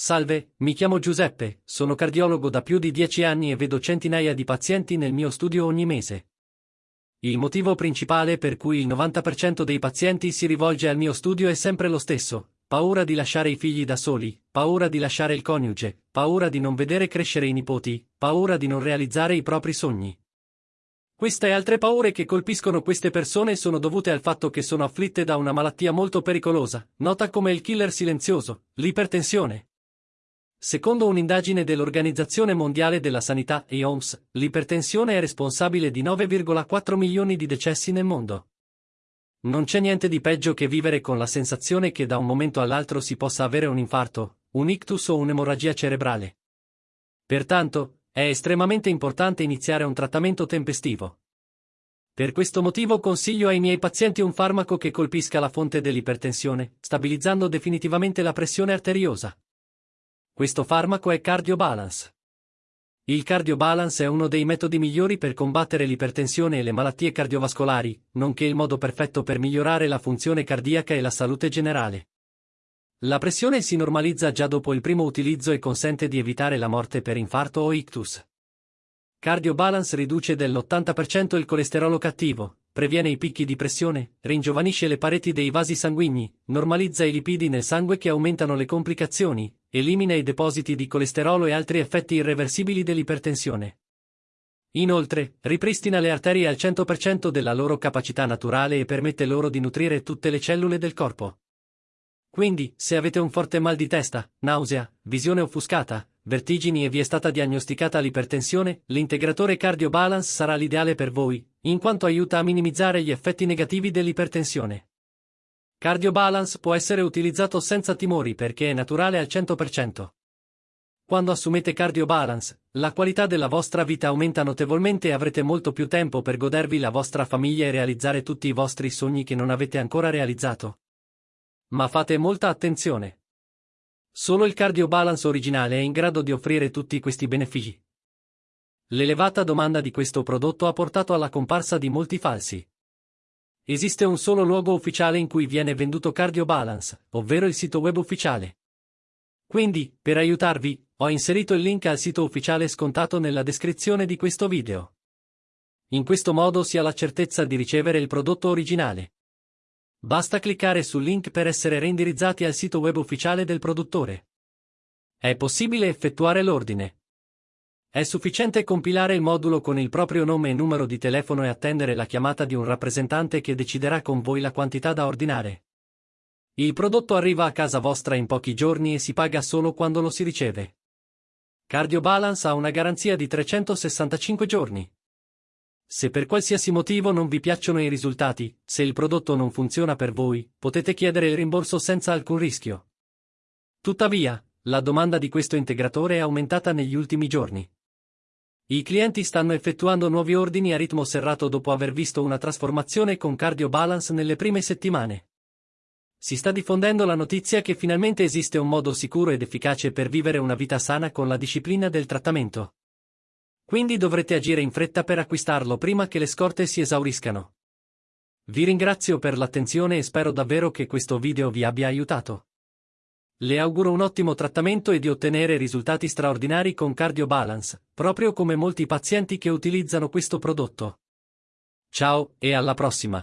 Salve, mi chiamo Giuseppe, sono cardiologo da più di dieci anni e vedo centinaia di pazienti nel mio studio ogni mese. Il motivo principale per cui il 90% dei pazienti si rivolge al mio studio è sempre lo stesso, paura di lasciare i figli da soli, paura di lasciare il coniuge, paura di non vedere crescere i nipoti, paura di non realizzare i propri sogni. Queste e altre paure che colpiscono queste persone sono dovute al fatto che sono afflitte da una malattia molto pericolosa, nota come il killer silenzioso, l'ipertensione. Secondo un'indagine dell'Organizzazione Mondiale della Sanità, EOMS, l'ipertensione è responsabile di 9,4 milioni di decessi nel mondo. Non c'è niente di peggio che vivere con la sensazione che da un momento all'altro si possa avere un infarto, un ictus o un'emorragia cerebrale. Pertanto, è estremamente importante iniziare un trattamento tempestivo. Per questo motivo consiglio ai miei pazienti un farmaco che colpisca la fonte dell'ipertensione, stabilizzando definitivamente la pressione arteriosa. Questo farmaco è Cardiobalance. Il Cardiobalance è uno dei metodi migliori per combattere l'ipertensione e le malattie cardiovascolari, nonché il modo perfetto per migliorare la funzione cardiaca e la salute generale. La pressione si normalizza già dopo il primo utilizzo e consente di evitare la morte per infarto o ictus. Cardiobalance riduce dell'80% il colesterolo cattivo, previene i picchi di pressione, ringiovanisce le pareti dei vasi sanguigni, normalizza i lipidi nel sangue che aumentano le complicazioni, elimina i depositi di colesterolo e altri effetti irreversibili dell'ipertensione. Inoltre, ripristina le arterie al 100% della loro capacità naturale e permette loro di nutrire tutte le cellule del corpo. Quindi, se avete un forte mal di testa, nausea, visione offuscata, vertigini e vi è stata diagnosticata l'ipertensione, l'integratore Cardio Balance sarà l'ideale per voi, in quanto aiuta a minimizzare gli effetti negativi dell'ipertensione. Cardio Balance può essere utilizzato senza timori perché è naturale al 100%. Quando assumete Cardio Balance, la qualità della vostra vita aumenta notevolmente e avrete molto più tempo per godervi la vostra famiglia e realizzare tutti i vostri sogni che non avete ancora realizzato. Ma fate molta attenzione. Solo il Cardio Balance originale è in grado di offrire tutti questi benefici. L'elevata domanda di questo prodotto ha portato alla comparsa di molti falsi. Esiste un solo luogo ufficiale in cui viene venduto Cardio Balance, ovvero il sito web ufficiale. Quindi, per aiutarvi, ho inserito il link al sito ufficiale scontato nella descrizione di questo video. In questo modo si ha la certezza di ricevere il prodotto originale. Basta cliccare sul link per essere reindirizzati al sito web ufficiale del produttore. È possibile effettuare l'ordine. È sufficiente compilare il modulo con il proprio nome e numero di telefono e attendere la chiamata di un rappresentante che deciderà con voi la quantità da ordinare. Il prodotto arriva a casa vostra in pochi giorni e si paga solo quando lo si riceve. Cardio Balance ha una garanzia di 365 giorni. Se per qualsiasi motivo non vi piacciono i risultati, se il prodotto non funziona per voi, potete chiedere il rimborso senza alcun rischio. Tuttavia, la domanda di questo integratore è aumentata negli ultimi giorni. I clienti stanno effettuando nuovi ordini a ritmo serrato dopo aver visto una trasformazione con Cardio Balance nelle prime settimane. Si sta diffondendo la notizia che finalmente esiste un modo sicuro ed efficace per vivere una vita sana con la disciplina del trattamento. Quindi dovrete agire in fretta per acquistarlo prima che le scorte si esauriscano. Vi ringrazio per l'attenzione e spero davvero che questo video vi abbia aiutato. Le auguro un ottimo trattamento e di ottenere risultati straordinari con Cardio Balance, proprio come molti pazienti che utilizzano questo prodotto. Ciao e alla prossima!